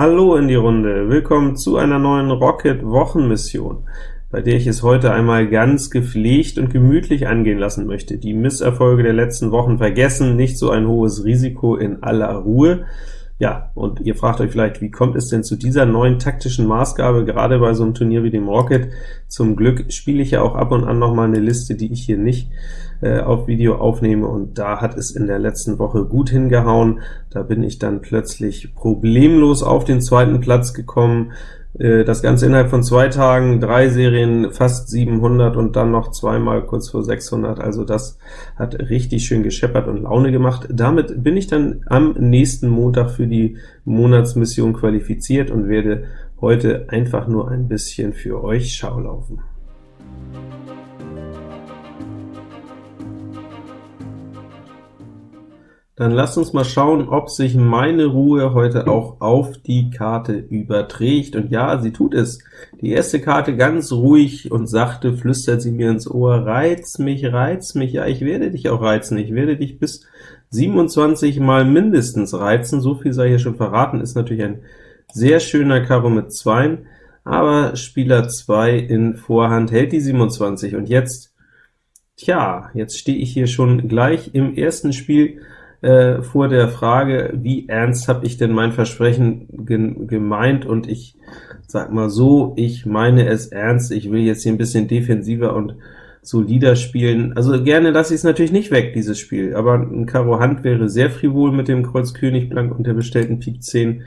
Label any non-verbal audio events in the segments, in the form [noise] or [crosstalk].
Hallo in die Runde, willkommen zu einer neuen Rocket-Wochenmission, bei der ich es heute einmal ganz gepflegt und gemütlich angehen lassen möchte. Die Misserfolge der letzten Wochen vergessen, nicht so ein hohes Risiko in aller Ruhe. Ja, und ihr fragt euch vielleicht, wie kommt es denn zu dieser neuen taktischen Maßgabe, gerade bei so einem Turnier wie dem Rocket? Zum Glück spiele ich ja auch ab und an noch mal eine Liste, die ich hier nicht äh, auf Video aufnehme, und da hat es in der letzten Woche gut hingehauen. Da bin ich dann plötzlich problemlos auf den zweiten Platz gekommen, das Ganze innerhalb von zwei Tagen, drei Serien, fast 700 und dann noch zweimal kurz vor 600, also das hat richtig schön gescheppert und Laune gemacht. Damit bin ich dann am nächsten Montag für die Monatsmission qualifiziert und werde heute einfach nur ein bisschen für euch Schau laufen. Dann lasst uns mal schauen, ob sich meine Ruhe heute auch auf die Karte überträgt. Und ja, sie tut es. Die erste Karte ganz ruhig und sachte flüstert sie mir ins Ohr, reiz mich, reiz mich. Ja, ich werde dich auch reizen. Ich werde dich bis 27 mal mindestens reizen. So viel sei hier schon verraten. Ist natürlich ein sehr schöner Karo mit 2, aber Spieler 2 in Vorhand hält die 27. Und jetzt, tja, jetzt stehe ich hier schon gleich im ersten Spiel äh, vor der Frage, wie ernst habe ich denn mein Versprechen ge gemeint, und ich sag mal so, ich meine es ernst, ich will jetzt hier ein bisschen defensiver und solider spielen. Also gerne lasse ich es natürlich nicht weg, dieses Spiel, aber ein Karo Hand wäre sehr frivol mit dem Kreuz König Blank und der bestellten Pik 10,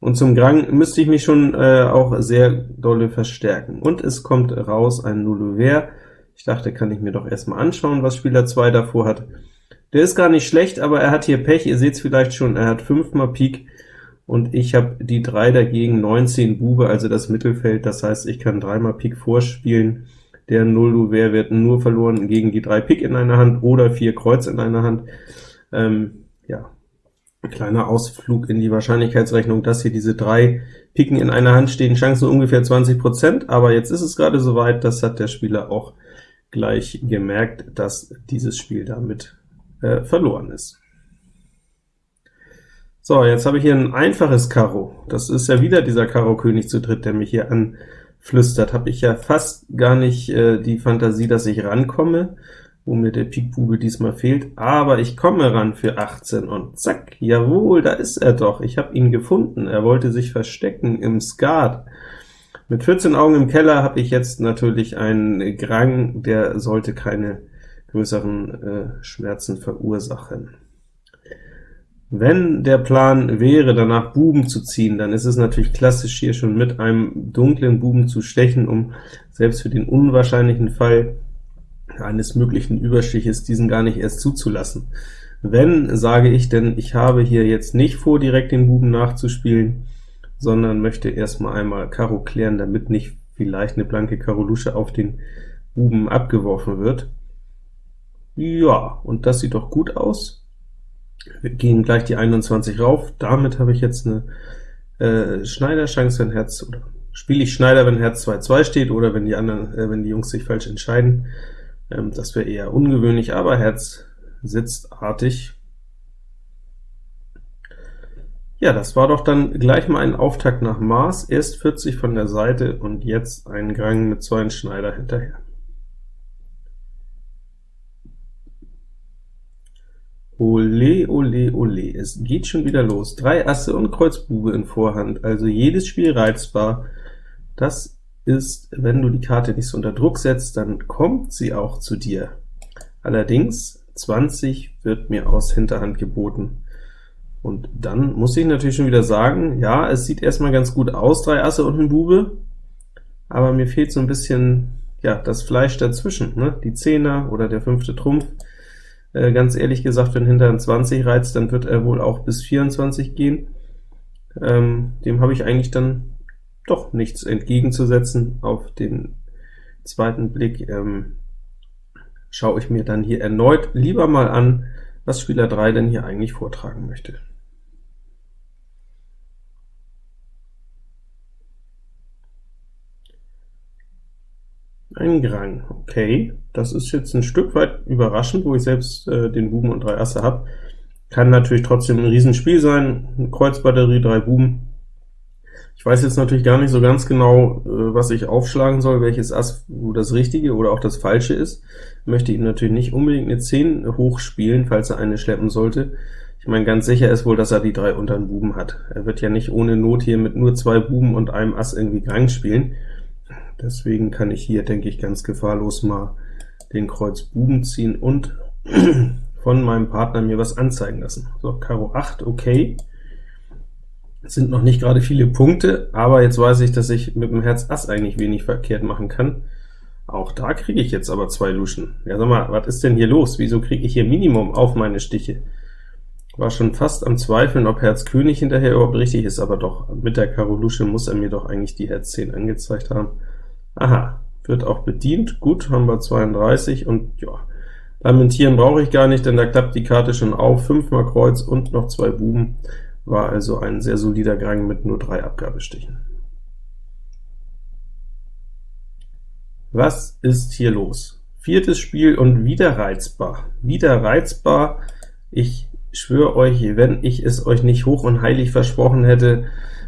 und zum Grang müsste ich mich schon äh, auch sehr dolle verstärken. Und es kommt raus ein Nullouvert. Ich dachte, kann ich mir doch erstmal anschauen, was Spieler 2 davor hat. Der ist gar nicht schlecht, aber er hat hier Pech, ihr seht es vielleicht schon, er hat 5 mal Pik, und ich habe die 3 dagegen, 19 Bube, also das Mittelfeld, das heißt, ich kann 3 mal Pik vorspielen, der 0 Louvert wird nur verloren gegen die 3 Pik in einer Hand oder 4 Kreuz in einer Hand. Ähm, ja, ein kleiner Ausflug in die Wahrscheinlichkeitsrechnung, dass hier diese drei Piken in einer Hand stehen, Chancen ungefähr 20%, aber jetzt ist es gerade soweit, das hat der Spieler auch gleich gemerkt, dass dieses Spiel damit äh, verloren ist. So, jetzt habe ich hier ein einfaches Karo. Das ist ja wieder dieser Karo-König zu dritt, der mich hier anflüstert. Habe ich ja fast gar nicht äh, die Fantasie, dass ich rankomme, wo mir der Pik-Bube diesmal fehlt, aber ich komme ran für 18, und zack, jawohl, da ist er doch. Ich habe ihn gefunden. Er wollte sich verstecken im Skat. Mit 14 Augen im Keller habe ich jetzt natürlich einen Grang, der sollte keine größeren äh, Schmerzen verursachen. Wenn der Plan wäre, danach Buben zu ziehen, dann ist es natürlich klassisch, hier schon mit einem dunklen Buben zu stechen, um selbst für den unwahrscheinlichen Fall eines möglichen Überstiches diesen gar nicht erst zuzulassen. Wenn, sage ich, denn ich habe hier jetzt nicht vor, direkt den Buben nachzuspielen, sondern möchte erstmal einmal Karo klären, damit nicht vielleicht eine blanke Karo Lusche auf den Buben abgeworfen wird. Ja, und das sieht doch gut aus. Wir gehen gleich die 21 rauf. Damit habe ich jetzt eine äh, Schneider-Chance, wenn Herz, oder spiele ich Schneider, wenn Herz 2-2 steht, oder wenn die anderen, äh, wenn die Jungs sich falsch entscheiden. Ähm, das wäre eher ungewöhnlich, aber Herz sitzt artig. Ja, das war doch dann gleich mal ein Auftakt nach Maß, erst 40 von der Seite und jetzt ein Gang mit zwei Schneider hinterher. Ole, ole, ole, es geht schon wieder los. Drei Asse und Kreuzbube in Vorhand, also jedes Spiel reizbar. Das ist, wenn du die Karte nicht so unter Druck setzt, dann kommt sie auch zu dir. Allerdings 20 wird mir aus Hinterhand geboten. Und dann muss ich natürlich schon wieder sagen, ja, es sieht erstmal ganz gut aus, drei Asse und ein Bube, aber mir fehlt so ein bisschen ja das Fleisch dazwischen, ne? die Zehner oder der fünfte Trumpf. Äh, ganz ehrlich gesagt, wenn hinter 20 reizt, dann wird er wohl auch bis 24 gehen. Ähm, dem habe ich eigentlich dann doch nichts entgegenzusetzen. Auf den zweiten Blick ähm, schaue ich mir dann hier erneut lieber mal an, was Spieler 3 denn hier eigentlich vortragen möchte. Ein Grang, okay. Das ist jetzt ein Stück weit überraschend, wo ich selbst äh, den Buben und drei Asse habe. Kann natürlich trotzdem ein Riesenspiel sein, eine Kreuzbatterie, drei Buben. Ich weiß jetzt natürlich gar nicht so ganz genau, äh, was ich aufschlagen soll, welches Ass das richtige oder auch das falsche ist. Ich möchte ihm natürlich nicht unbedingt eine 10 hochspielen, falls er eine schleppen sollte. Ich meine, ganz sicher ist wohl, dass er die drei unteren Buben hat. Er wird ja nicht ohne Not hier mit nur zwei Buben und einem Ass irgendwie Grang spielen. Deswegen kann ich hier, denke ich, ganz gefahrlos mal den Kreuz Buben ziehen und [clears throat] von meinem Partner mir was anzeigen lassen. So, Karo 8, okay. Es sind noch nicht gerade viele Punkte, aber jetzt weiß ich, dass ich mit dem Herz Ass eigentlich wenig verkehrt machen kann. Auch da kriege ich jetzt aber zwei Luschen. Ja, sag mal, was ist denn hier los? Wieso kriege ich hier Minimum auf meine Stiche? War schon fast am Zweifeln, ob Herz König hinterher überhaupt richtig ist, aber doch, mit der Karo Lusche muss er mir doch eigentlich die Herz 10 angezeigt haben. Aha, wird auch bedient. Gut, haben wir 32, und ja, lamentieren brauche ich gar nicht, denn da klappt die Karte schon auf. Fünfmal Kreuz und noch zwei Buben. War also ein sehr solider Gang mit nur drei Abgabestichen. Was ist hier los? Viertes Spiel und wieder reizbar. Wieder reizbar. Ich schwöre euch, wenn ich es euch nicht hoch und heilig versprochen hätte,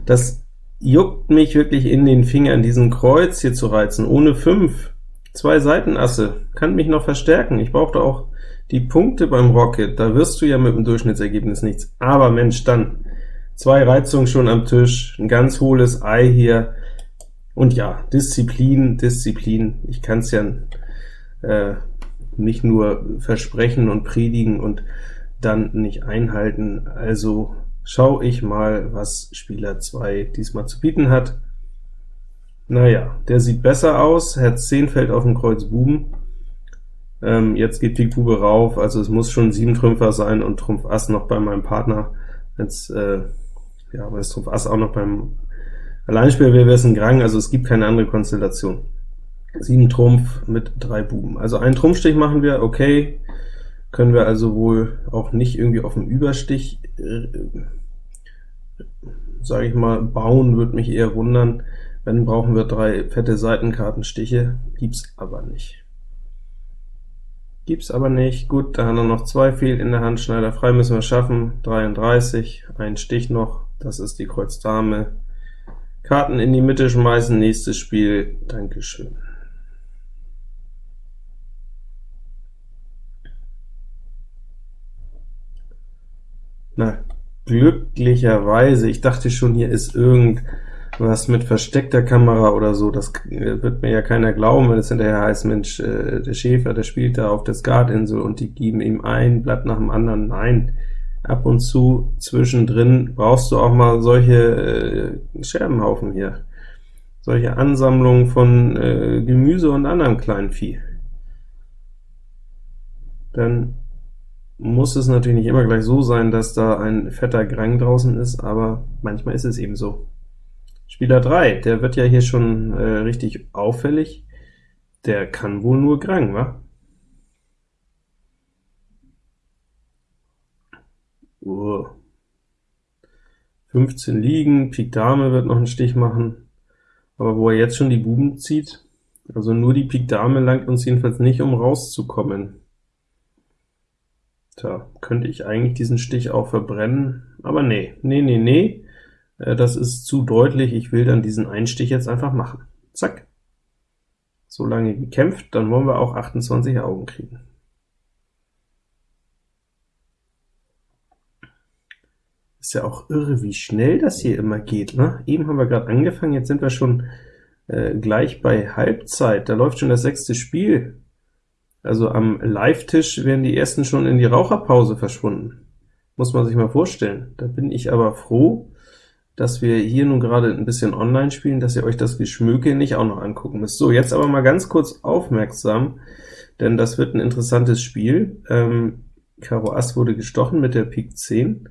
das juckt mich wirklich in den Fingern, diesen Kreuz hier zu reizen, ohne 5. Zwei Seitenasse, kann mich noch verstärken. Ich brauchte auch die Punkte beim Rocket, da wirst du ja mit dem Durchschnittsergebnis nichts. Aber Mensch, dann zwei Reizungen schon am Tisch, ein ganz hohles Ei hier, und ja, Disziplin, Disziplin, ich kann es ja äh, nicht nur versprechen und predigen und dann nicht einhalten, also schaue ich mal, was Spieler 2 diesmal zu bieten hat. Naja, der sieht besser aus, Herz 10 fällt auf den Kreuz Buben, ähm, jetzt geht Pik Bube rauf, also es muss schon 7 Trümpfer sein und Trumpf Ass noch bei meinem Partner, jetzt, äh, ja, aber Trumpf Ass auch noch beim Alleinspieler? Wäre es ein Grang, also es gibt keine andere Konstellation. 7 Trumpf mit drei Buben. Also einen Trumpfstich machen wir, okay, können wir also wohl auch nicht irgendwie auf dem Überstich, äh, sage ich mal, bauen, würde mich eher wundern. Wenn, brauchen wir drei fette Seitenkartenstiche, gibt's aber nicht. Gibt's aber nicht. Gut, da haben wir noch zwei fehlt in der Hand, Schneider frei müssen wir schaffen, 33, ein Stich noch, das ist die Kreuz Dame, Karten in die Mitte schmeißen, nächstes Spiel, Dankeschön. Na, glücklicherweise, ich dachte schon, hier ist irgendwas mit versteckter Kamera oder so, das wird mir ja keiner glauben, wenn es hinterher heißt, Mensch, äh, der Schäfer, der spielt da auf der Skatinsel und die geben ihm ein Blatt nach dem anderen. Nein, ab und zu zwischendrin brauchst du auch mal solche äh, Scherbenhaufen hier, solche Ansammlungen von äh, Gemüse und anderem kleinen Vieh. Dann muss es natürlich nicht immer gleich so sein, dass da ein fetter Grang draußen ist, aber manchmal ist es eben so. Spieler 3, der wird ja hier schon äh, richtig auffällig, der kann wohl nur Grang, wa? Uh. 15 liegen, Pik Dame wird noch einen Stich machen, aber wo er jetzt schon die Buben zieht, also nur die Pik Dame langt uns jedenfalls nicht, um rauszukommen. Tja, könnte ich eigentlich diesen Stich auch verbrennen, aber nee, nee, nee, nee, äh, das ist zu deutlich, ich will dann diesen Einstich jetzt einfach machen. Zack. So lange gekämpft, dann wollen wir auch 28 Augen kriegen. Ist ja auch irre, wie schnell das hier immer geht, ne? Eben haben wir gerade angefangen, jetzt sind wir schon äh, gleich bei Halbzeit, da läuft schon das sechste Spiel. Also am Live-Tisch wären die ersten schon in die Raucherpause verschwunden. Muss man sich mal vorstellen. Da bin ich aber froh, dass wir hier nun gerade ein bisschen online spielen, dass ihr euch das Geschmöke nicht auch noch angucken müsst. So, jetzt aber mal ganz kurz aufmerksam, denn das wird ein interessantes Spiel. Ähm, Karo Ass wurde gestochen mit der Pik 10.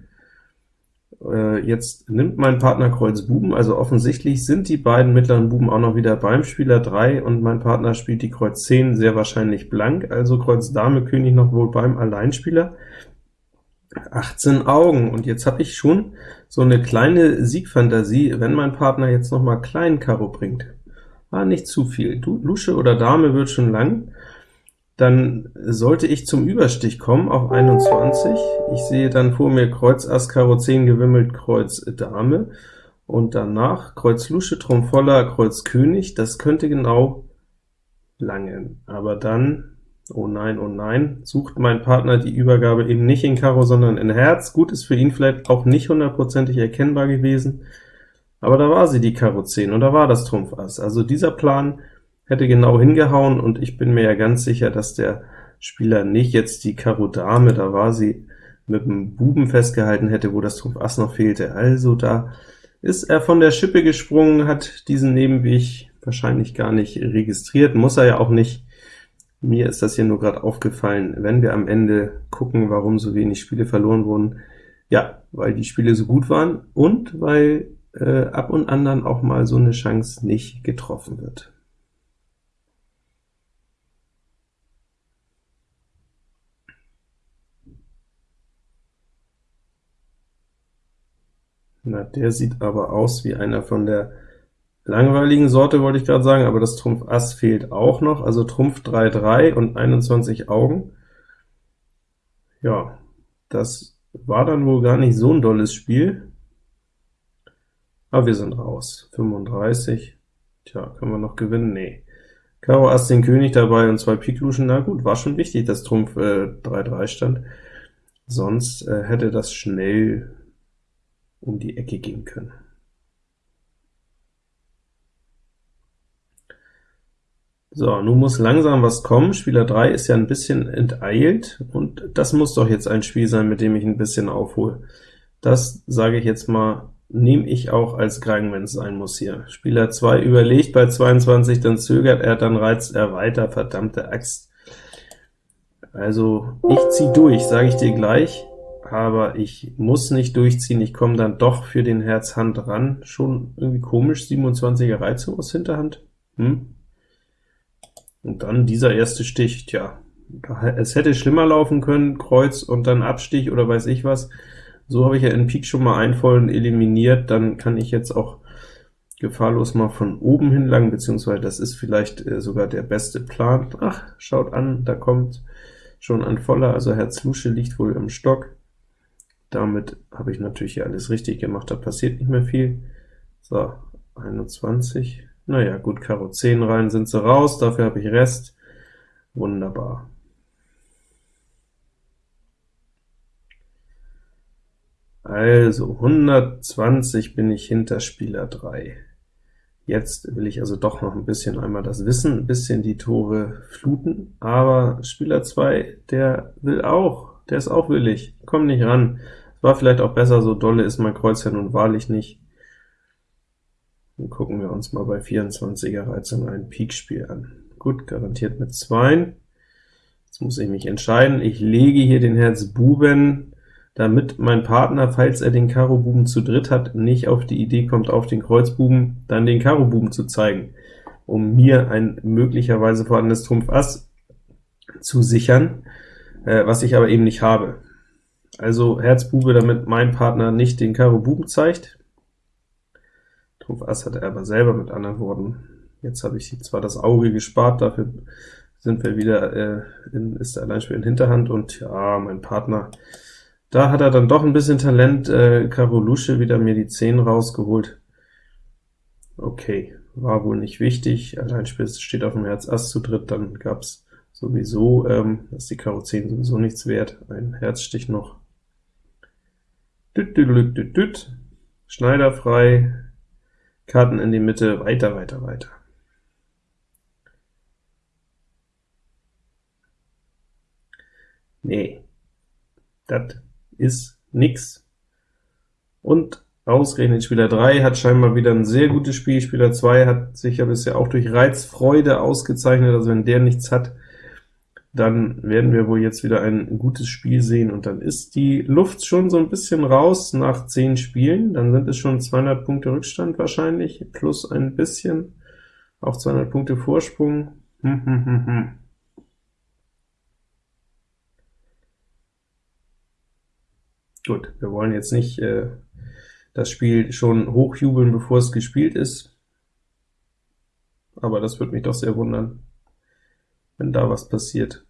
Äh, jetzt nimmt mein Partner Kreuz Buben, also offensichtlich sind die beiden mittleren Buben auch noch wieder beim Spieler 3, und mein Partner spielt die Kreuz 10 sehr wahrscheinlich blank, also Kreuz Dame König noch wohl beim Alleinspieler. 18 Augen, und jetzt habe ich schon so eine kleine Siegfantasie, wenn mein Partner jetzt noch mal klein Karo bringt. Ah, nicht zu viel. Lusche oder Dame wird schon lang, dann sollte ich zum Überstich kommen auf 21. Ich sehe dann vor mir Kreuz Ass Karo 10 gewimmelt Kreuz Dame, und danach Kreuz Lusche, Trumpf voller, Kreuz König, das könnte genau langen, aber dann, oh nein, oh nein, sucht mein Partner die Übergabe eben nicht in Karo, sondern in Herz. Gut, ist für ihn vielleicht auch nicht hundertprozentig erkennbar gewesen, aber da war sie, die Karo 10, und da war das Trumpf Ass. Also dieser Plan hätte genau hingehauen, und ich bin mir ja ganz sicher, dass der Spieler nicht jetzt die Karo Dame, da war sie, mit dem Buben festgehalten hätte, wo das Trumpf Ass noch fehlte. Also da ist er von der Schippe gesprungen, hat diesen Nebenweg wahrscheinlich gar nicht registriert, muss er ja auch nicht. Mir ist das hier nur gerade aufgefallen, wenn wir am Ende gucken, warum so wenig Spiele verloren wurden. Ja, weil die Spiele so gut waren und weil äh, ab und an dann auch mal so eine Chance nicht getroffen wird. Na, der sieht aber aus wie einer von der langweiligen Sorte, wollte ich gerade sagen, aber das Trumpf Ass fehlt auch noch, also Trumpf 3, 3 und 21 Augen. Ja, das war dann wohl gar nicht so ein dolles Spiel, aber wir sind raus. 35, tja, können wir noch gewinnen? Nee. Karo Ass den König dabei und zwei Pik Luschen, na gut, war schon wichtig, dass Trumpf äh, 3, 3 stand, sonst äh, hätte das schnell um die Ecke gehen können. So, nun muss langsam was kommen. Spieler 3 ist ja ein bisschen enteilt, und das muss doch jetzt ein Spiel sein, mit dem ich ein bisschen aufhole. Das, sage ich jetzt mal, nehme ich auch als Krang, wenn es sein muss hier. Spieler 2 überlegt bei 22, dann zögert er, dann reizt er weiter, verdammte Axt. Also, ich ziehe durch, sage ich dir gleich aber ich muss nicht durchziehen, ich komme dann doch für den Herz Hand ran. Schon irgendwie komisch, 27er Reizung aus Hinterhand. Hm? Und dann dieser erste Stich, tja, es hätte schlimmer laufen können, Kreuz und dann Abstich oder weiß ich was. So habe ich ja in Pik schon mal einen vollen eliminiert, dann kann ich jetzt auch gefahrlos mal von oben hinlangen, beziehungsweise das ist vielleicht äh, sogar der beste Plan. Ach, schaut an, da kommt schon ein voller, also Herz Lusche liegt wohl im Stock. Damit habe ich natürlich hier alles richtig gemacht, da passiert nicht mehr viel. So, 21, naja, gut, Karo 10 rein sind sie raus, dafür habe ich Rest. Wunderbar. Also, 120 bin ich hinter Spieler 3. Jetzt will ich also doch noch ein bisschen einmal das Wissen, ein bisschen die Tore fluten, aber Spieler 2, der will auch, der ist auch willig, komm nicht ran. War vielleicht auch besser, so dolle ist mein Kreuz ja nun wahrlich nicht. Dann gucken wir uns mal bei 24er Reizung ein Pikspiel an. Gut, garantiert mit 2. Jetzt muss ich mich entscheiden. Ich lege hier den Herz Buben, damit mein Partner, falls er den Karo Buben zu dritt hat, nicht auf die Idee kommt, auf den Kreuzbuben dann den Karo Buben zu zeigen, um mir ein möglicherweise vorhandenes Trumpf Ass zu sichern, äh, was ich aber eben nicht habe. Also Herz Bube, damit mein Partner nicht den Karo Buben zeigt. Trumpf Ass hat er aber selber, mit anderen Worten. Jetzt habe ich zwar das Auge gespart, dafür sind wir wieder, äh, in, ist der Alleinspiel in Hinterhand, und ja, mein Partner, da hat er dann doch ein bisschen Talent, äh, Karo Lusche wieder mir die 10 rausgeholt. Okay, war wohl nicht wichtig, Alleinspiel steht auf dem Herz Ass zu dritt, dann gab's sowieso, ähm, ist die Karo 10 sowieso nichts wert, ein Herzstich noch. Düt, düt, düt, düt. Schneider frei, Karten in die Mitte, weiter, weiter, weiter. Nee, das ist nix. Und ausgerechnet Spieler 3 hat scheinbar wieder ein sehr gutes Spiel, Spieler 2 hat sich ja bisher auch durch Reizfreude ausgezeichnet, also wenn der nichts hat, dann werden wir wohl jetzt wieder ein gutes Spiel sehen, und dann ist die Luft schon so ein bisschen raus nach 10 Spielen, dann sind es schon 200 Punkte Rückstand wahrscheinlich, plus ein bisschen, auch 200 Punkte Vorsprung. Hm, hm, hm, hm. Gut, wir wollen jetzt nicht äh, das Spiel schon hochjubeln, bevor es gespielt ist, aber das würde mich doch sehr wundern wenn da was passiert.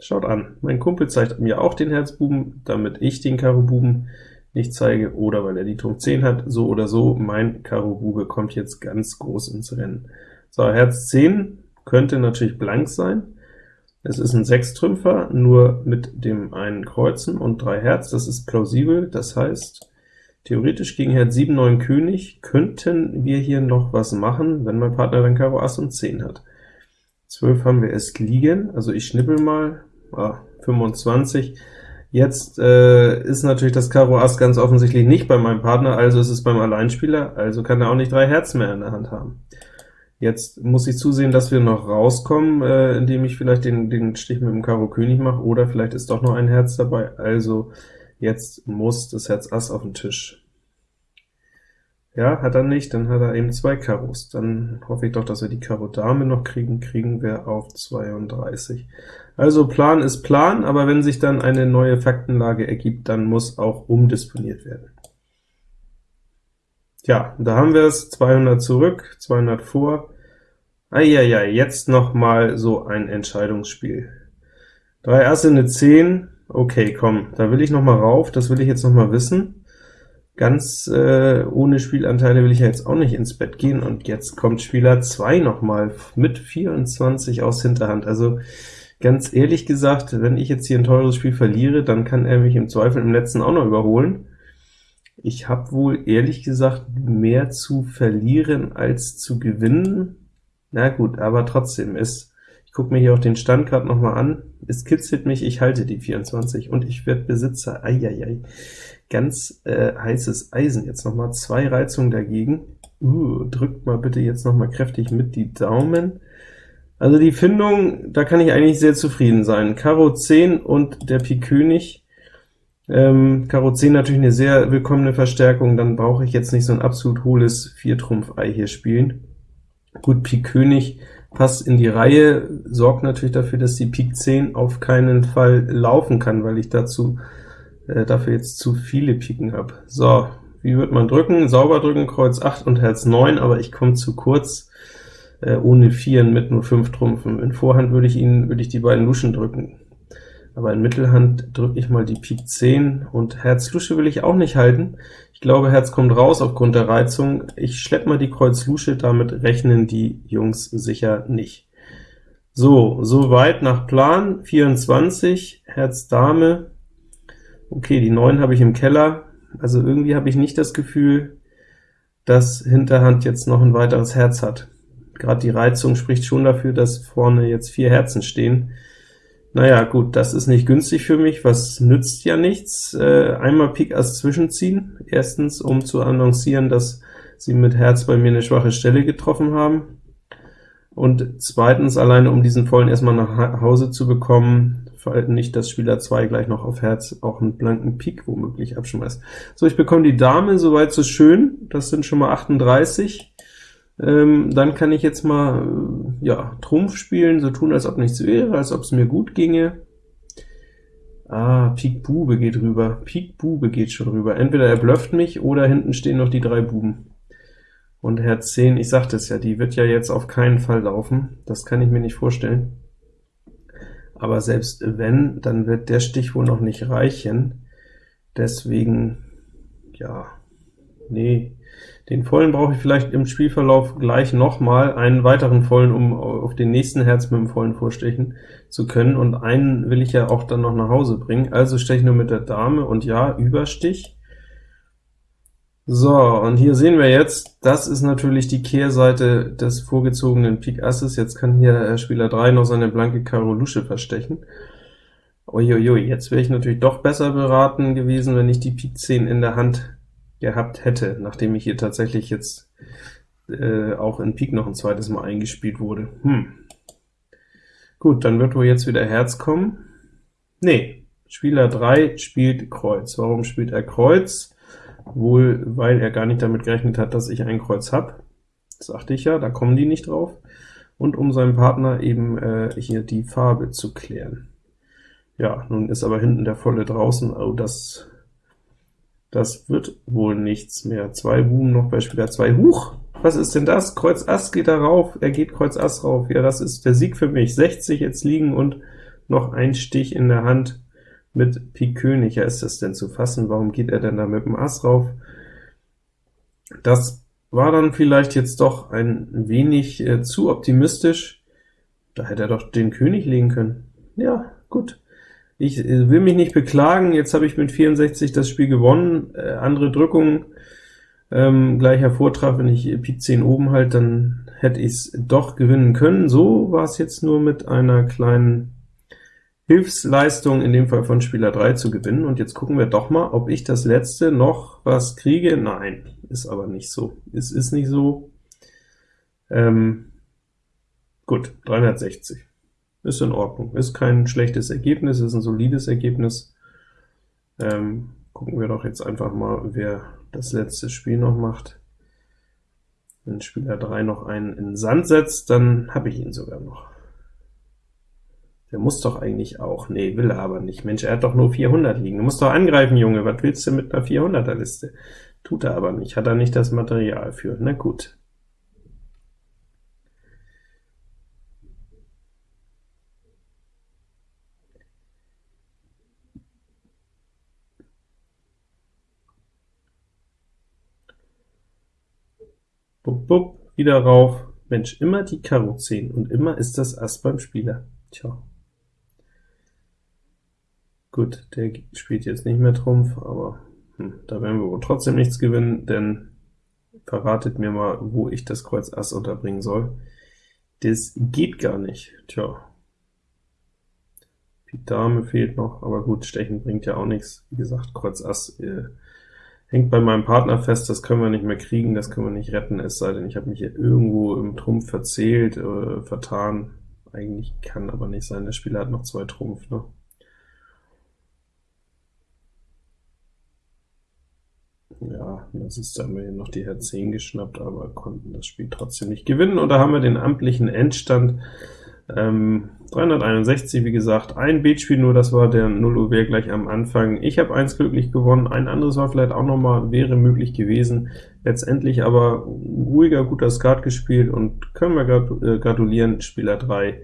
Schaut an, mein Kumpel zeigt mir auch den Herzbuben, damit ich den Karo Buben nicht zeige, oder weil er die Trumpf 10 hat, so oder so, mein Karo Bube kommt jetzt ganz groß ins Rennen. So, Herz 10 könnte natürlich blank sein, es ist ein Sechstrümpfer, nur mit dem einen Kreuzen und drei Herz, das ist plausibel, das heißt, theoretisch gegen Herz 7, 9 König könnten wir hier noch was machen, wenn mein Partner dann Karo Ass und 10 hat. 12 haben wir erst liegen, also ich schnippel mal, ah, 25, Jetzt äh, ist natürlich das Karo Ass ganz offensichtlich nicht bei meinem Partner, also ist es beim Alleinspieler, also kann er auch nicht drei Herzen mehr in der Hand haben. Jetzt muss ich zusehen, dass wir noch rauskommen, äh, indem ich vielleicht den, den Stich mit dem Karo König mache, oder vielleicht ist doch noch ein Herz dabei, also jetzt muss das Herz Ass auf den Tisch. Ja, hat er nicht, dann hat er eben zwei Karos. Dann hoffe ich doch, dass wir die Karo Dame noch kriegen, kriegen wir auf 32. Also Plan ist Plan, aber wenn sich dann eine neue Faktenlage ergibt, dann muss auch umdisponiert werden. Ja, da haben wir es, 200 zurück, 200 vor. Eieiei, jetzt noch mal so ein Entscheidungsspiel. Drei Asse, eine 10, okay, komm, da will ich noch mal rauf, das will ich jetzt noch mal wissen. Ganz äh, ohne Spielanteile will ich ja jetzt auch nicht ins Bett gehen, und jetzt kommt Spieler 2 noch mal mit 24 aus Hinterhand. Also ganz ehrlich gesagt, wenn ich jetzt hier ein teures Spiel verliere, dann kann er mich im Zweifel im letzten auch noch überholen. Ich habe wohl ehrlich gesagt mehr zu verlieren als zu gewinnen. Na gut, aber trotzdem, ist ich gucke mir hier auch den Stand gerade noch mal an, es kitzelt mich, ich halte die 24, und ich werde Besitzer. Eieiei ganz äh, heißes Eisen. Jetzt noch mal zwei Reizungen dagegen. Uh, drückt mal bitte jetzt noch mal kräftig mit die Daumen. Also die Findung, da kann ich eigentlich sehr zufrieden sein. Karo 10 und der Pik König. Ähm, Karo 10 natürlich eine sehr willkommene Verstärkung, dann brauche ich jetzt nicht so ein absolut hohles Viertrumpf-Ei hier spielen. Gut, Pik König passt in die Reihe, sorgt natürlich dafür, dass die Pik 10 auf keinen Fall laufen kann, weil ich dazu äh, dafür jetzt zu viele Piken habe. So, wie wird man drücken? Sauber drücken, Kreuz 8 und Herz 9, aber ich komme zu kurz, äh, ohne Vieren mit nur 5 Trumpfen. In Vorhand würde ich ihn, würde ich die beiden Luschen drücken, aber in Mittelhand drücke ich mal die Pik 10, und Herz Lusche will ich auch nicht halten. Ich glaube, Herz kommt raus aufgrund der Reizung. Ich schleppe mal die Kreuz Lusche, damit rechnen die Jungs sicher nicht. So, soweit nach Plan, 24, Herz Dame, Okay, die 9 habe ich im Keller, also irgendwie habe ich nicht das Gefühl, dass Hinterhand jetzt noch ein weiteres Herz hat. Gerade die Reizung spricht schon dafür, dass vorne jetzt vier Herzen stehen. Naja, gut, das ist nicht günstig für mich, was nützt ja nichts. Äh, einmal Pik Ass zwischenziehen, erstens, um zu annoncieren, dass sie mit Herz bei mir eine schwache Stelle getroffen haben, und zweitens alleine, um diesen vollen erstmal nach Hause zu bekommen, nicht, dass Spieler 2 gleich noch auf Herz auch einen blanken Pik womöglich abschmeißt. So, ich bekomme die Dame, soweit so schön, das sind schon mal 38. Ähm, dann kann ich jetzt mal äh, ja, Trumpf spielen, so tun, als ob nichts wäre, als ob es mir gut ginge. Ah, Pik Bube geht rüber, Pik Bube geht schon rüber. Entweder er blufft mich, oder hinten stehen noch die drei Buben. Und Herz 10, ich sagte es ja, die wird ja jetzt auf keinen Fall laufen, das kann ich mir nicht vorstellen aber selbst wenn, dann wird der Stich wohl noch nicht reichen. Deswegen, ja, nee, den vollen brauche ich vielleicht im Spielverlauf gleich noch mal, einen weiteren vollen, um auf den nächsten Herz mit dem vollen vorstechen zu können, und einen will ich ja auch dann noch nach Hause bringen, also steche ich nur mit der Dame, und ja, Überstich, so, und hier sehen wir jetzt, das ist natürlich die Kehrseite des vorgezogenen Pik Asses. Jetzt kann hier Spieler 3 noch seine blanke Karo Lusche verstechen. Uiuiui, jetzt wäre ich natürlich doch besser beraten gewesen, wenn ich die Pik 10 in der Hand gehabt hätte, nachdem ich hier tatsächlich jetzt äh, auch in Pik noch ein zweites Mal eingespielt wurde. Hm. Gut, dann wird wohl jetzt wieder Herz kommen. Nee, Spieler 3 spielt Kreuz. Warum spielt er Kreuz? Wohl weil er gar nicht damit gerechnet hat, dass ich ein Kreuz habe. Das sagte ich ja, da kommen die nicht drauf. Und um seinem Partner eben äh, hier die Farbe zu klären. Ja, nun ist aber hinten der volle draußen, oh, das, das wird wohl nichts mehr. Zwei Buben noch bei Spieler 2. Huch, was ist denn das? Kreuz Ass geht da rauf, er geht Kreuz Ass rauf. Ja, das ist der Sieg für mich. 60 jetzt liegen und noch ein Stich in der Hand mit Pik König. Ja, ist das denn zu fassen? Warum geht er denn da mit dem Ass rauf? Das war dann vielleicht jetzt doch ein wenig äh, zu optimistisch. Da hätte er doch den König legen können. Ja, gut. Ich äh, will mich nicht beklagen, jetzt habe ich mit 64 das Spiel gewonnen. Äh, andere Drückungen ähm, gleich hervortraf, wenn ich Pik 10 oben halt, dann hätte ich es doch gewinnen können. So war es jetzt nur mit einer kleinen Hilfsleistung, in dem Fall von Spieler 3 zu gewinnen. Und jetzt gucken wir doch mal, ob ich das letzte noch was kriege. Nein, ist aber nicht so. Es ist nicht so. Ähm, gut, 360. Ist in Ordnung. Ist kein schlechtes Ergebnis, ist ein solides Ergebnis. Ähm, gucken wir doch jetzt einfach mal, wer das letzte Spiel noch macht. Wenn Spieler 3 noch einen in Sand setzt, dann habe ich ihn sogar noch. Der muss doch eigentlich auch. Nee, will er aber nicht. Mensch, er hat doch nur 400 liegen. Du musst doch angreifen, Junge. Was willst du mit einer 400er Liste? Tut er aber nicht. Hat er nicht das Material für. Na gut. Bup, bup, wieder rauf. Mensch, immer die Karo 10 und immer ist das Ass beim Spieler. Tja. Gut, der spielt jetzt nicht mehr Trumpf, aber hm, da werden wir wohl trotzdem nichts gewinnen, denn verratet mir mal, wo ich das Kreuz Ass unterbringen soll. Das geht gar nicht. Tja. Pik Dame fehlt noch, aber gut, Stechen bringt ja auch nichts. Wie gesagt, Kreuz Ass äh, hängt bei meinem Partner fest, das können wir nicht mehr kriegen, das können wir nicht retten, es sei denn, ich habe mich hier irgendwo im Trumpf verzählt, äh, vertan. Eigentlich kann aber nicht sein, der Spieler hat noch zwei Trumpf, ne? Ja, das ist, da haben wir noch die Herz 10 geschnappt, aber konnten das Spiel trotzdem nicht gewinnen. Und da haben wir den amtlichen Endstand. Ähm, 361, wie gesagt, ein Beatspiel nur, das war der 0 Uhr gleich am Anfang. Ich habe eins glücklich gewonnen, ein anderes war vielleicht auch noch mal, wäre möglich gewesen. Letztendlich aber ruhiger, guter Skat gespielt und können wir äh, gratulieren, Spieler 3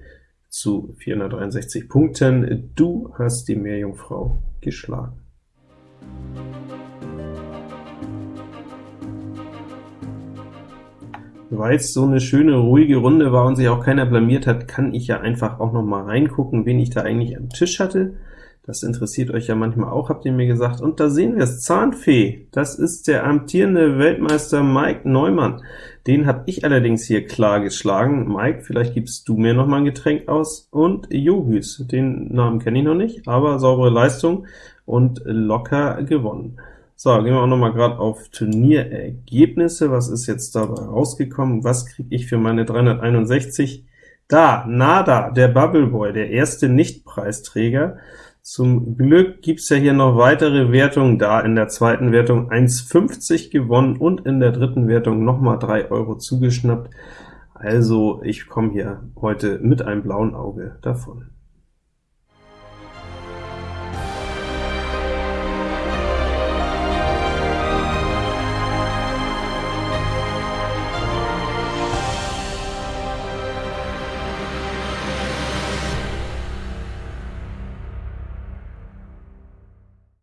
zu 463 Punkten. Du hast die Meerjungfrau geschlagen. Weil es so eine schöne, ruhige Runde war und sich auch keiner blamiert hat, kann ich ja einfach auch noch mal reingucken, wen ich da eigentlich am Tisch hatte. Das interessiert euch ja manchmal auch, habt ihr mir gesagt. Und da sehen wir es, Zahnfee, das ist der amtierende Weltmeister Mike Neumann. Den habe ich allerdings hier klar geschlagen. Mike, vielleicht gibst du mir noch mal ein Getränk aus. Und Johüs, den Namen kenne ich noch nicht, aber saubere Leistung und locker gewonnen. So, gehen wir auch noch mal gerade auf Turnierergebnisse. Was ist jetzt dabei rausgekommen? Was kriege ich für meine 361? Da, Nada, der Bubble Boy, der erste Nicht-Preisträger. Zum Glück gibt's ja hier noch weitere Wertungen, da in der zweiten Wertung 1,50 gewonnen und in der dritten Wertung noch mal 3 Euro zugeschnappt. Also ich komme hier heute mit einem blauen Auge davon.